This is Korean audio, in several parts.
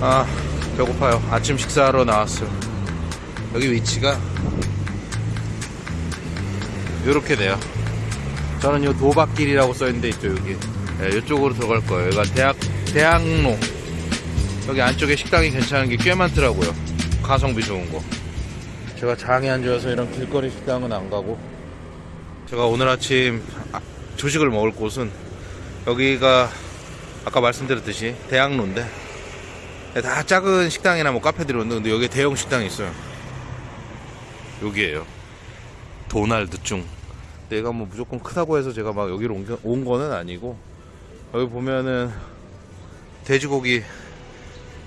아 배고파요. 아침 식사하러 나왔어요. 여기 위치가 요렇게 돼요. 저는 요 도박길이라고 써있는데 있죠 여기. 네, 이쪽으로 들어갈 거예요. 여기가 대학 대학로. 여기 안쪽에 식당이 괜찮은 게 꽤 많더라고요. 가성비 좋은 거. 제가 장에 앉아서 이런 길거리 식당은 안 가고. 제가 오늘 아침 아, 조식을 먹을 곳은 여기가 아까 말씀드렸듯이 대학로인데 네, 다 작은 식당이나 뭐 카페들이 오는데 근데 여기에 대형 식당이 있어요. 여기에요? 도날드충 내가 뭐 무조건 크다고 해서 제가 막 여기로 온, 거- 온 거는 아니고 여기 보면은 돼지고기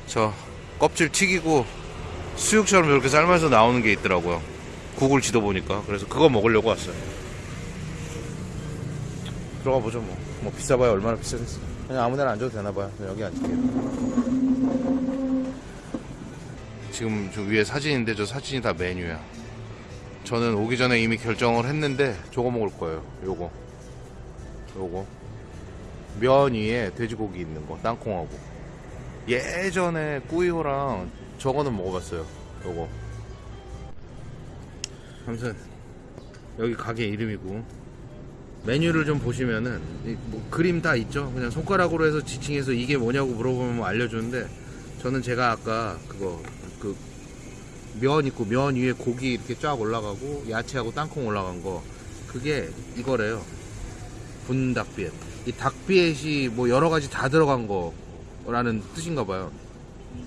저 껍질 튀기고 수육처럼 이렇게 삶아서 나오는 게 있더라고요. 구글 지도 보니까. 그래서 그거 먹으려고 왔어요. 들어가 보죠 뭐, 뭐 비싸봐야 얼마나 비싸겠어. 그냥 아무 데나 앉아도 되나봐요. 여기 앉을게요 지금 저 위에 사진인데 저 사진이 다 메뉴야. 저는 오기 전에 이미 결정을 했는데 저거 먹을 거예요. 요거. 요거. 면 위에 돼지고기 있는 거 땅콩하고. 예전에 꾸이호랑 저거는 먹어봤어요. 요거. 아무튼 여기 가게 이름이고 메뉴를 좀 보시면은 이뭐 그림 다 있죠? 그냥 손가락으로 해서 지칭해서 이게 뭐냐고 물어보면 뭐 알려주는데 저는 제가 아까 그거 그 면 있고 면 위에 고기 이렇게 쫙 올라가고 야채하고 땅콩 올라간 거 그게 이거래요. 분닭비엣 이 닭비엣이 뭐 여러 가지 다 들어간 거라는 뜻인가 봐요.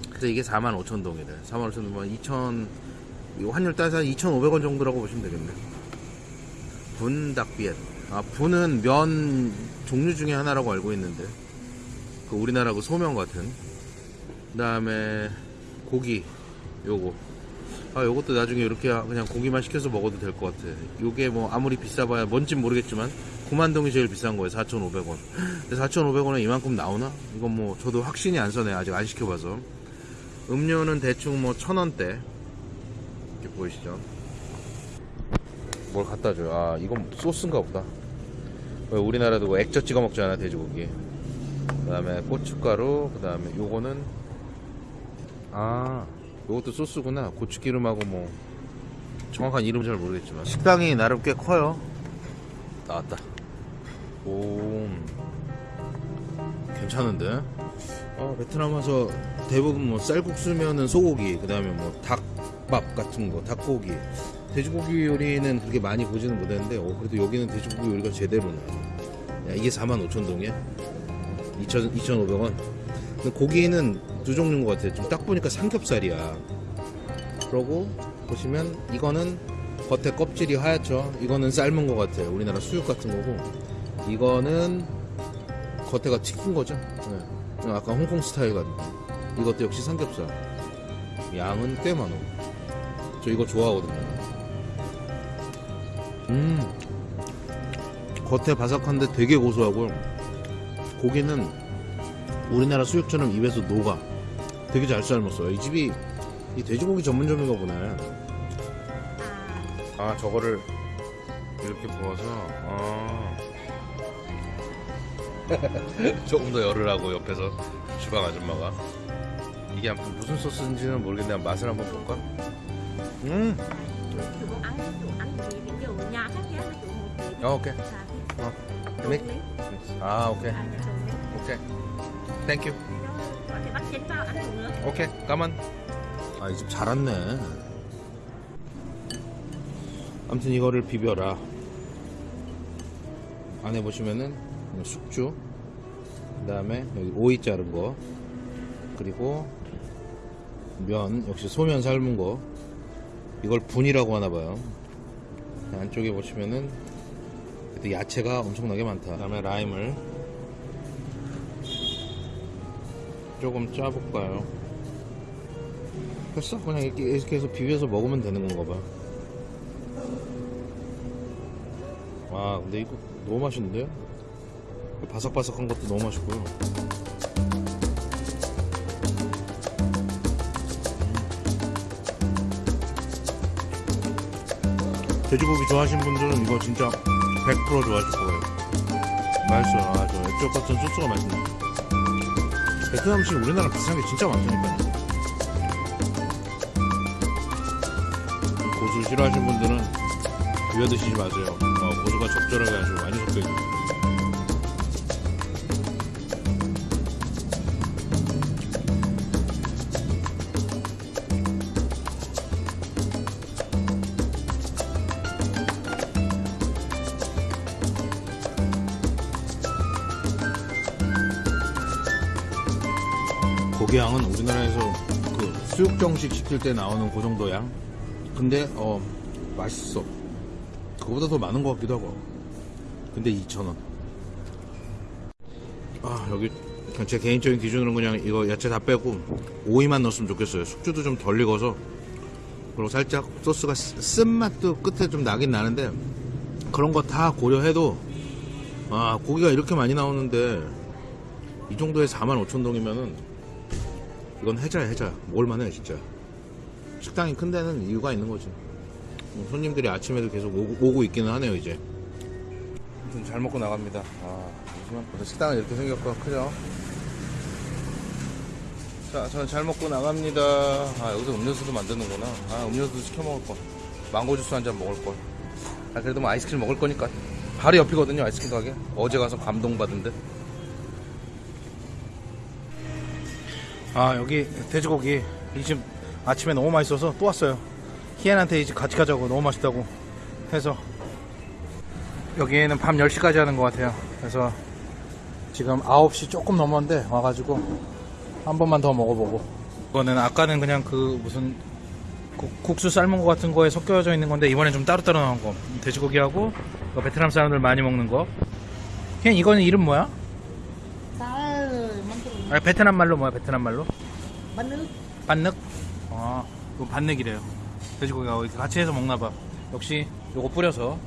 그래서 이게 45,000동이래. 45,000동 2,000 이거 환율 따서 한 2,500원 정도라고 보시면 되겠네. 분닭비엣 아 분은 면 종류 중에 하나라고 알고 있는데. 그 우리나라 그 소면 같은. 그 다음에 고기 요거. 아 요것도 나중에 이렇게 그냥 고기만 시켜서 먹어도 될 것 같아. 요게 뭐 아무리 비싸봐야 뭔진 모르겠지만 9만동이 제일 비싼 거예요 4,500원. 근데 4,500원에 이만큼 나오나? 이건 뭐 저도 확신이 안 서네 아직 안 시켜봐서. 음료는 대충 뭐 천원대. 이렇게 보이시죠? 뭘 갖다 줘요? 아 이건 소스인가 보다. 왜 우리나라도 뭐 액젓 찍어 먹잖아 돼지고기. 그 다음에 고춧가루 그 다음에 요거는 아. 요것도 소스구나. 고추기름하고 뭐 정확한 이름 잘 모르겠지만. 식당이 나름 꽤 커요. 나왔다. 오. 괜찮은데? 어, 베트남 와서 대부분 뭐 쌀국수면은 소고기 그 다음에 뭐 닭밥 같은 거 닭고기 돼지고기 요리는 그렇게 많이 보지는 못했는데 어, 그래도 여기는 돼지고기 요리가 제대로네 야, 이게 45,000동이야 2,500원 근데 고기는 두 종류인 것 같아요. 좀 딱 보니까 삼겹살이야. 그러고 보시면 이거는 겉에 껍질이 하얗죠. 이거는 삶은 것 같아요. 우리나라 수육 같은 거고 이거는 겉에가 튀긴 거죠. 네. 아까 홍콩 스타일 같은 이것도 역시 삼겹살. 양은 꽤 많아. 저 이거 좋아하거든요. 음 겉에 바삭한데 되게 고소하고 고기는 우리나라 수육처럼 입에서 녹아. 되게 잘 삶았어요. 이 집이 이 돼지고기 전문점인가 보네. 아 저거를 이렇게 부어서 아. 조금 더 열으라고 옆에서 주방 아줌마가 이게 무슨 소스인지는 모르겠는데 맛을 한번 볼까? 음, chủ muốn ăn chủ ăn thì ví dụ nhà khác nhau chủ một tí 어, 오케이. 어, mix. miếng. 아 오케이, À. 오케이, thank you. 오케이, cảm ơn. 아, 이 집잘 왔네. 아무튼 이거를 비벼라. 안에 보시면은 숙주, 그 다음에 여기 오이 자른 거, 그리고 면, 역시 소면 삶은 거. 이걸 bún이라고 하나 봐요. 안쪽에 보시면은 야채가 엄청나게 많다. 그 다음에 라임을 조금 짜볼까요? 됐어 그냥 이렇게, 이렇게 해서 비벼서 먹으면 되는 건가 봐. 와 근데 이거 너무 맛있는데요? 바삭바삭한 것도 너무 맛있고요. 돼지고기 좋아하시는 분들은 이거 진짜 100% 좋아하실 거예요. 맛있어요. 아, 저 액젓 같은 소스가 맛있네. 베트남 음식 우리나라 비슷한 게 진짜 많다니까요. 고수 싫어하시는 분들은 비벼 드시지 마세요. 어, 고수가 적절하게 아주 많이 섞여 있어요. 고기 양은 우리나라에서 그 수육정식 시킬 때 나오는 그 정도 양. 근데 어 맛있어. 그거보다 더 많은 것 같기도 하고. 근데 2,000원. 아 여기 제 개인적인 기준으로는 그냥 이거 야채 다 빼고 오이만 넣었으면 좋겠어요. 숙주도 좀 덜 익어서 그리고 살짝 소스가 쓰- 쓴맛도 끝에 좀 나긴 나는데 그런 거 다 고려해도 아 고기가 이렇게 많이 나오는데 이 정도에 45,000동이면은 이건 해자야 해자 먹을만해 진짜. 식당이 큰 데는 이유가 있는 거지. 뭐 손님들이 아침에도 계속 오고, 오고 있기는 하네요 이제. 아무튼 잘 먹고 나갑니다. 아 잠시만. 식당은 이렇게 생겼고 크죠? 자 저는 잘 먹고 나갑니다. 아 여기서 음료수도 만드는구나. 아 음료수도 시켜 먹을 거 망고 주스 한 잔 먹을 거 아, 그래도 뭐 아이스크림 먹을 거니까. 바로 옆이거든요 아이스크림 가게. 어제 가서 감동받은 데 아 여기 돼지고기. 이 집 아침에 너무 맛있어서 또 왔어요. 희엔한테 이제 같이 가자고 너무 맛있다고 해서. 여기에는 밤 10시까지 하는 것 같아요. 그래서 지금 9시 조금 넘었는데 와가지고 한 번만 더 먹어보고. 이거는 아까는 그냥 그 무슨 국- 국수 삶은 거 같은 거에 섞여져 있는 건데 이번엔 좀 따로따로 나온 거. 돼지고기하고 이거 베트남 사람들 많이 먹는 거. 그냥 이거는 이름 뭐야? 아, 베트남 말로 뭐야 베트남 말로? nước 반늑? 아, 이거 반늑이래요. 돼지고기가 이렇게 같이 해서 먹나봐. 역시 요거 뿌려서.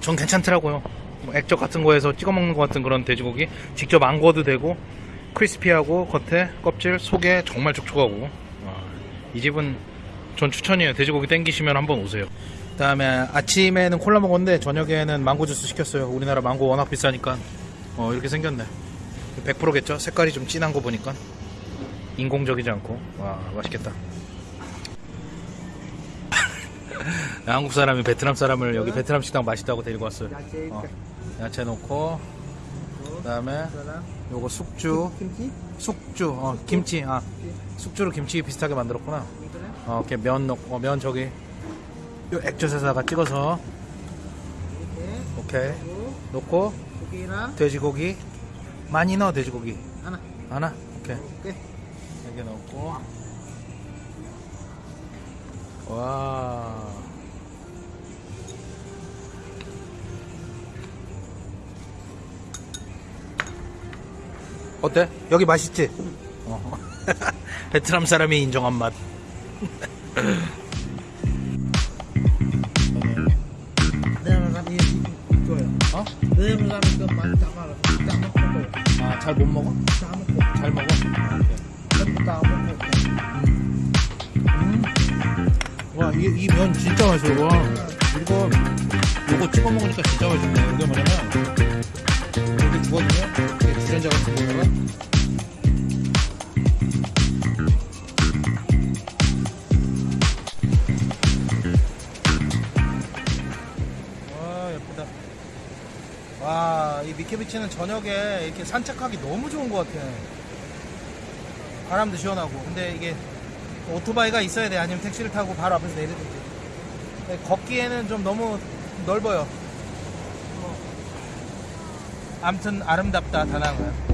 전 괜찮더라고요. 뭐 액젓 같은 거에서 찍어 먹는 것 같은 그런 돼지고기. 직접 안 구워도 되고, 크리스피하고, 겉에 껍질, 속에 정말 촉촉하고. 아, 이 집은 전 추천이에요. 돼지고기 땡기시면 한번 오세요. 그 다음에 아침에는 콜라 먹었는데, 저녁에는 망고 주스 시켰어요. 우리나라 망고 워낙 비싸니까. 어, 이렇게 생겼네. 100%겠죠? 색깔이 좀 진한 거 보니까. 인공적이지 않고. 와 맛있겠다. 한국 사람이 베트남 사람을 여기 베트남 식당 맛있다고 데리고 왔어요. 어, 야채 넣고 그 다음에 요거 숙주 숙주 어 김치 아 숙주로 김치 비슷하게 만들었구나. 어, 이렇게 면 넣고 어, 면 저기 요 액젓에다가 찍어서 오케이. 넣고 돼지고기 많이 넣어 돼지고기. 하나. 하나? 오케이. 오케이. 여기 넣고. 와. 어때? 여기 맛있지? 어. 베트남 사람이 인정한 맛 이 면 진짜 맛있어. 와, 이거, 요거 찍어 먹으니까 진짜 맛있네. 이게 뭐냐면, 이렇게 구워주면, 이렇게 주전자 같은 거다가, 와, 예쁘다. 와, 이 미케비치는 저녁에 이렇게 산책하기 너무 좋은 것 같아. 바람도 시원하고. 근데 이게 오토바이가 있어야 돼. 아니면 택시를 타고 바로 앞에서 내리든지. 근데 걷기에는 좀 너무 넓어요. 뭐. 암튼 아름답다 다낭은.